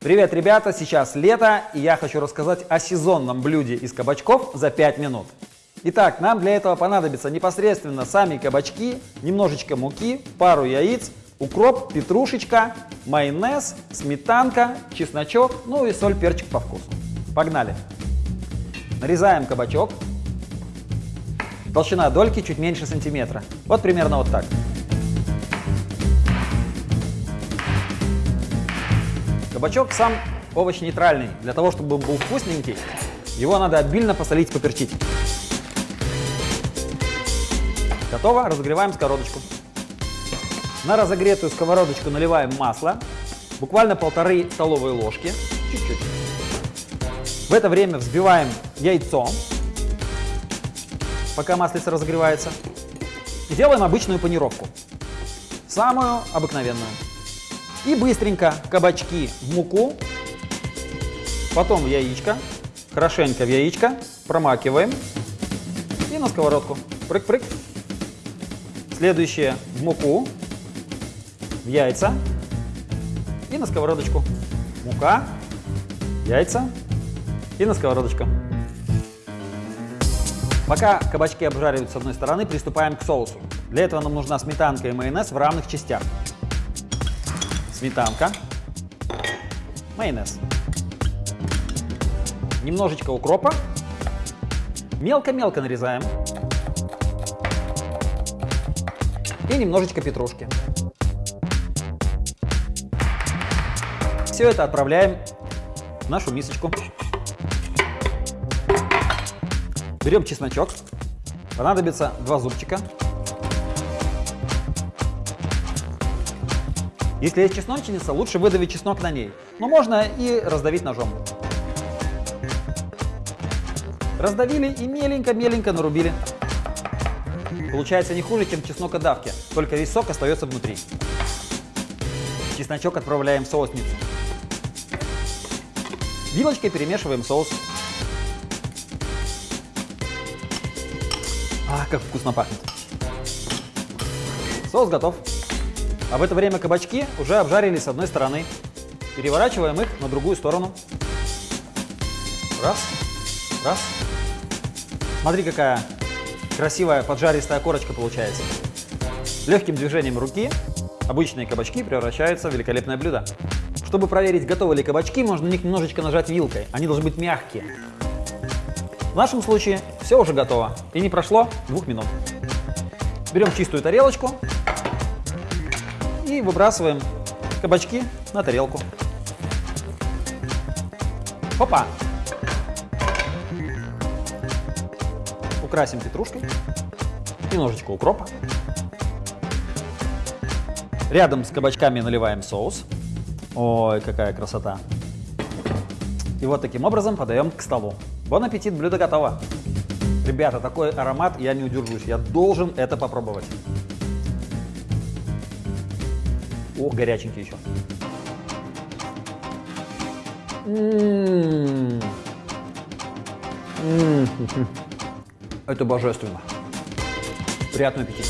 Привет, ребята! Сейчас лето, и я хочу рассказать о сезонном блюде из кабачков за 5 минут. Итак, нам для этого понадобятся непосредственно сами кабачки, немножечко муки, пару яиц, укроп, петрушечка, майонез, сметанка, чесночок, ну и соль, перчик по вкусу. Погнали! Нарезаем кабачок. Толщина дольки чуть меньше сантиметра. Вот примерно вот так. Кабачок сам овощ нейтральный. Для того, чтобы он был вкусненький, его надо обильно посолить, поперчить. Готово. Разогреваем сковородочку. На разогретую сковородочку наливаем масло. Буквально полторы столовые ложки. Чуть-чуть. В это время взбиваем яйцо, пока маслица разогревается. И делаем обычную панировку. Самую обыкновенную. И быстренько кабачки в муку, потом в яичко, хорошенько в яичко, промакиваем и на сковородку. Прыг-прыг. Следующее в муку, в яйца и на сковородочку. Мука, яйца и на сковородочку. Пока кабачки обжаривают с одной стороны, приступаем к соусу. Для этого нам нужна сметанка и майонез в равных частях сметанка, майонез, немножечко укропа, мелко-мелко нарезаем и немножечко петрушки. Все это отправляем в нашу мисочку. Берем чесночок, понадобится два зубчика. Если есть чесночница, лучше выдавить чеснок на ней, но можно и раздавить ножом. Раздавили и меленько-меленько нарубили. Получается не хуже, чем чеснокодавки, только весь сок остается внутри. Чесночок отправляем в соусницу. Вилочкой перемешиваем соус. А, как вкусно пахнет. Соус готов. А в это время кабачки уже обжарились с одной стороны. Переворачиваем их на другую сторону. Раз, раз. Смотри, какая красивая поджаристая корочка получается. Легким движением руки обычные кабачки превращаются в великолепное блюдо. Чтобы проверить, готовы ли кабачки, можно на них немножечко нажать вилкой. Они должны быть мягкие. В нашем случае все уже готово. И не прошло двух минут. Берем чистую тарелочку, и выбрасываем кабачки на тарелку. Опа! Украсим петрушкой, немножечко укропа. Рядом с кабачками наливаем соус. Ой, какая красота! И вот таким образом подаем к столу. Бон аппетит, блюдо готово! Ребята, такой аромат, я не удержусь, я должен это попробовать. О, горяченький еще. М-м-м. Это божественно. Приятного аппетита.